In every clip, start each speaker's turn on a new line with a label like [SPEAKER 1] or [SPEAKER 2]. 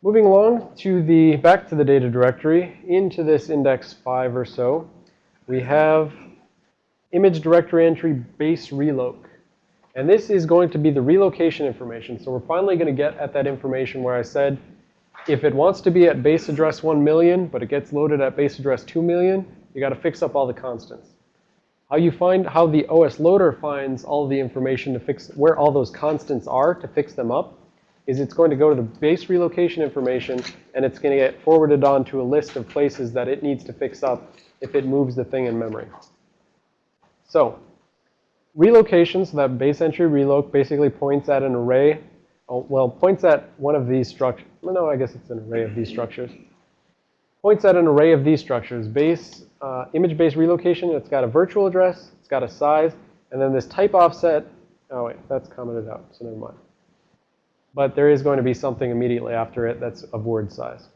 [SPEAKER 1] Moving along to the, back to the data directory, into this index 5 or so, we have image directory entry base reloc. And this is going to be the relocation information. So we're finally going to get at that information where I said, if it wants to be at base address 1 million, but it gets loaded at base address 2 million, you got to fix up all the constants. How you find, how the OS loader finds all the information to fix, where all those constants are to fix them up, is it's going to go to the base relocation information, and it's going to get forwarded on to a list of places that it needs to fix up if it moves the thing in memory. So relocation, so that base entry reloc basically points at an array, oh, well, points at one of these structures. No, I guess it's an array of these structures. Points at an array of these structures. Base, uh, image-based relocation, it's got a virtual address, it's got a size, and then this type offset, oh wait, that's commented out, so never mind but there is going to be something immediately after it that's of word size.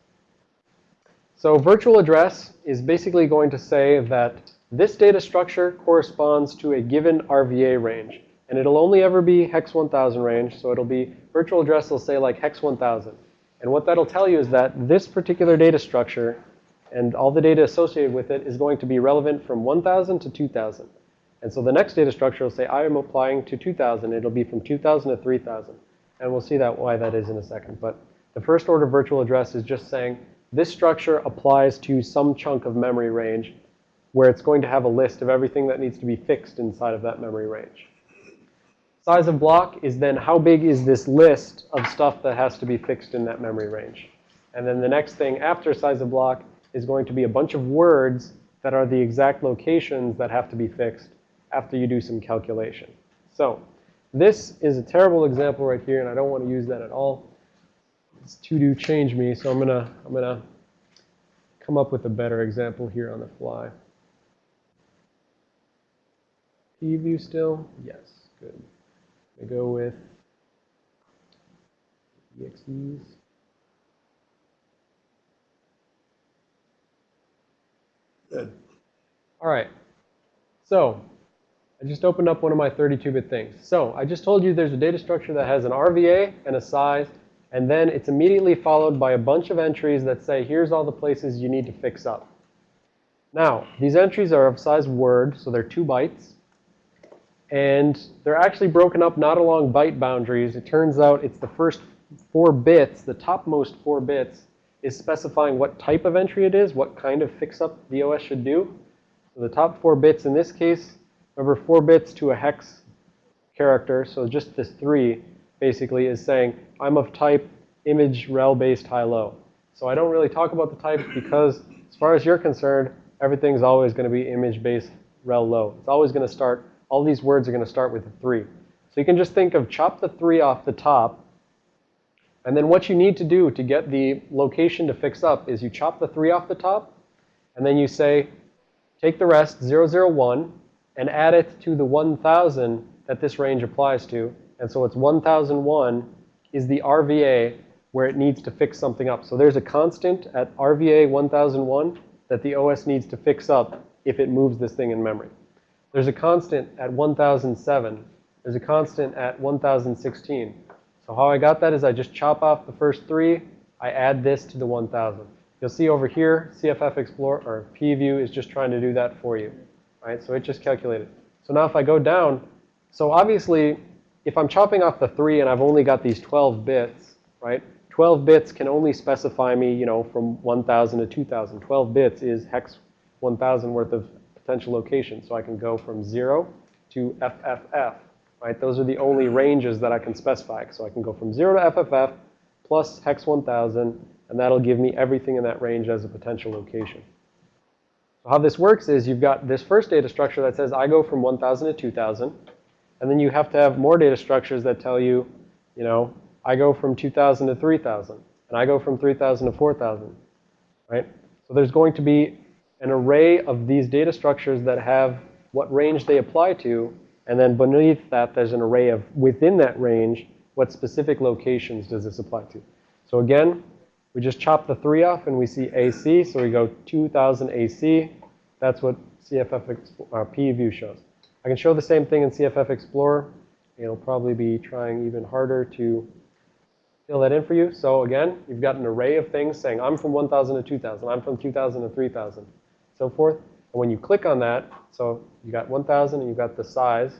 [SPEAKER 1] So virtual address is basically going to say that this data structure corresponds to a given RVA range. And it'll only ever be hex 1000 range. So it'll be virtual address will say like hex 1000. And what that'll tell you is that this particular data structure and all the data associated with it is going to be relevant from 1000 to 2000. And so the next data structure will say I am applying to 2000. It'll be from 2000 to 3000. And we'll see that why that is in a second. But the first order virtual address is just saying this structure applies to some chunk of memory range where it's going to have a list of everything that needs to be fixed inside of that memory range. Size of block is then how big is this list of stuff that has to be fixed in that memory range. And then the next thing after size of block is going to be a bunch of words that are the exact locations that have to be fixed after you do some calculation. So this is a terrible example right here, and I don't want to use that at all. It's to do change me, so I'm gonna I'm gonna come up with a better example here on the fly. P view still? Yes, good. I go with EXEs. Good. All right. So I just opened up one of my 32-bit things. So I just told you there's a data structure that has an RVA and a size, and then it's immediately followed by a bunch of entries that say, here's all the places you need to fix up. Now, these entries are of size word, so they're two bytes. And they're actually broken up not along byte boundaries. It turns out it's the first four bits, the topmost four bits, is specifying what type of entry it is, what kind of fix-up the OS should do. So the top four bits in this case Remember, 4 bits to a hex character, so just this 3 basically is saying, I'm of type image rel-based high-low. So I don't really talk about the types because as far as you're concerned, everything's always going to be image-based rel-low. It's always going to start, all these words are going to start with a 3. So you can just think of chop the 3 off the top. And then what you need to do to get the location to fix up is you chop the 3 off the top. And then you say, take the rest, 001, and add it to the 1,000 that this range applies to. And so it's 1001 is the RVA where it needs to fix something up. So there's a constant at RVA 1001 that the OS needs to fix up if it moves this thing in memory. There's a constant at 1007. There's a constant at 1016. So how I got that is I just chop off the first three. I add this to the 1000. You'll see over here, CFF Explorer or PView is just trying to do that for you right? So it just calculated. So now if I go down, so obviously, if I'm chopping off the 3 and I've only got these 12 bits, right? 12 bits can only specify me, you know, from 1,000 to 2,000. 12 bits is hex 1,000 worth of potential locations. So I can go from 0 to FFF, right? Those are the only ranges that I can specify. So I can go from 0 to FFF plus hex 1,000, and that'll give me everything in that range as a potential location. So how this works is you've got this first data structure that says I go from 1,000 to 2,000. And then you have to have more data structures that tell you, you know, I go from 2,000 to 3,000. And I go from 3,000 to 4,000. Right? So there's going to be an array of these data structures that have what range they apply to. And then beneath that, there's an array of, within that range, what specific locations does this apply to. So again, we just chop the 3 off and we see AC, so we go 2000 AC. That's what CFF uh, shows. I can show the same thing in CFF Explorer. It'll probably be trying even harder to fill that in for you. So again, you've got an array of things saying, I'm from 1,000 to 2,000, I'm from 2,000 to 3,000, so forth. And when you click on that, so you got 1,000 and you've got the size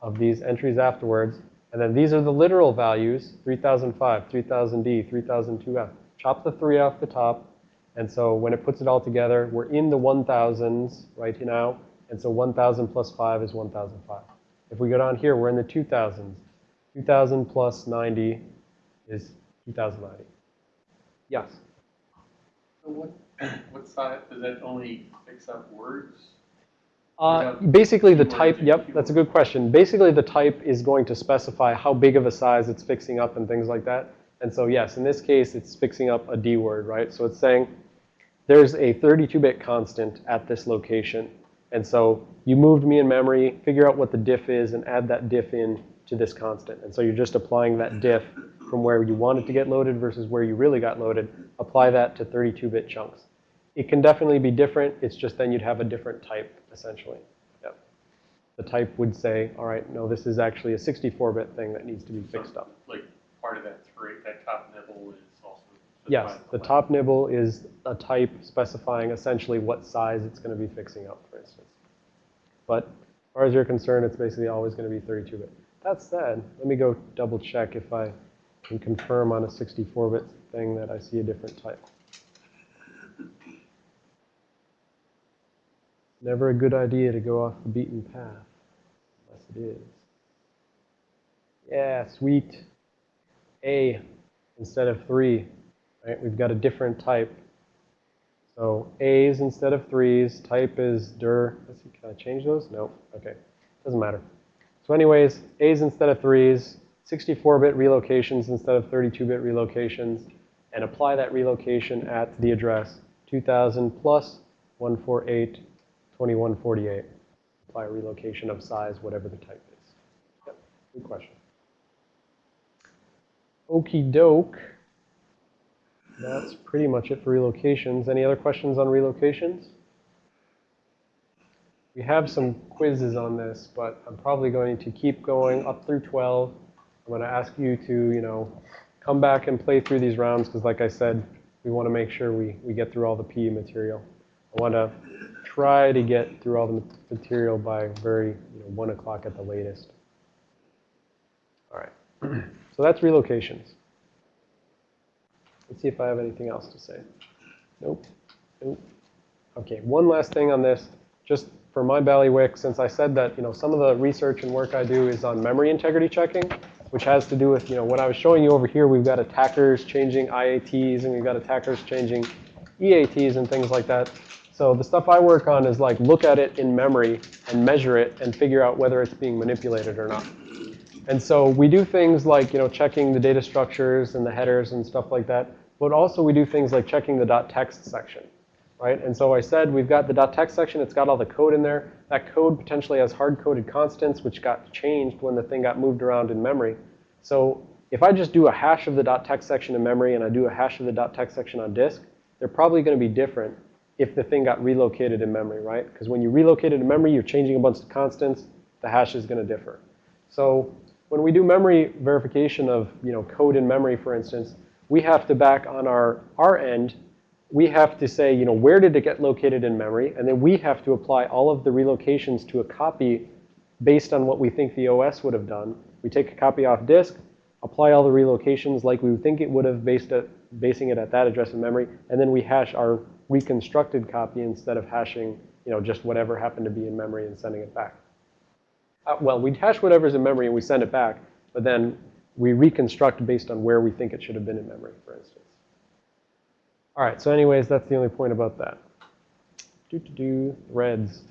[SPEAKER 1] of these entries afterwards. And then these are the literal values, 3005, 3000D, 3002F. Chop the 3 off the top. And so when it puts it all together, we're in the 1000s right now. And so 1000 plus 5 is 1005. If we go down here, we're in the 2000s. 2000 plus 90 is 2090. Yes?
[SPEAKER 2] So what, what side, does that only fix up words?
[SPEAKER 1] Uh, basically, the type, yep, that's a good question. Basically, the type is going to specify how big of a size it's fixing up and things like that. And so, yes, in this case, it's fixing up a D word, right? So it's saying there's a 32-bit constant at this location. And so you moved me in memory, figure out what the diff is, and add that diff in to this constant. And so you're just applying that diff from where you want it to get loaded versus where you really got loaded. Apply that to 32-bit chunks. It can definitely be different. It's just then you'd have a different type, essentially. Yep. The type would say, all right, no, this is actually a 64-bit thing that needs to be fixed up.
[SPEAKER 2] Like, part of that three, that top nibble is also.
[SPEAKER 1] Yes,
[SPEAKER 2] specified
[SPEAKER 1] the top nibble is a type specifying essentially what size it's going to be fixing up, for instance. But as far as you're concerned, it's basically always going to be 32-bit. That said, let me go double check if I can confirm on a 64-bit thing that I see a different type. Never a good idea to go off the beaten path, unless it is. Yeah, sweet. A instead of 3 right? We've got a different type. So A's instead of 3's, type is dir. Let's see, can I change those? No. Okay. Doesn't matter. So anyways, A's instead of 3's, 64-bit relocations instead of 32-bit relocations, and apply that relocation at the address 2000 plus 148, 2148. Apply a relocation of size, whatever the type is. Yep. Good question. Okie doke. That's pretty much it for relocations. Any other questions on relocations? We have some quizzes on this, but I'm probably going to keep going up through 12. I'm going to ask you to, you know, come back and play through these rounds because, like I said, we want to make sure we, we get through all the PE material. I want to try to get through all the material by very, you know, 1 o'clock at the latest. All right. so that's relocations. Let's see if I have anything else to say. Nope. Nope. Okay, one last thing on this. Just for my bailiwick, since I said that, you know, some of the research and work I do is on memory integrity checking, which has to do with, you know, what I was showing you over here, we've got attackers changing IATs and we've got attackers changing EATs and things like that. So the stuff I work on is like look at it in memory and measure it and figure out whether it's being manipulated or not. And so we do things like, you know, checking the data structures and the headers and stuff like that. But also we do things like checking the .text section, right? And so I said we've got the .text section. It's got all the code in there. That code potentially has hard-coded constants, which got changed when the thing got moved around in memory. So if I just do a hash of the .text section in memory and I do a hash of the .text section on disk, they're probably going to be different if the thing got relocated in memory, right? Because when you relocate it in memory, you're changing a bunch of constants. The hash is going to differ. So when we do memory verification of you know, code in memory, for instance, we have to back on our, our end, we have to say, you know, where did it get located in memory? And then we have to apply all of the relocations to a copy based on what we think the OS would have done. We take a copy off disk, apply all the relocations like we think it would have based it, basing it at that address in memory, and then we hash our reconstructed copy instead of hashing, you know, just whatever happened to be in memory and sending it back. Uh, well, we hash whatever's in memory and we send it back, but then we reconstruct based on where we think it should have been in memory, for instance. All right, so anyways, that's the only point about that. Do-do-do, threads.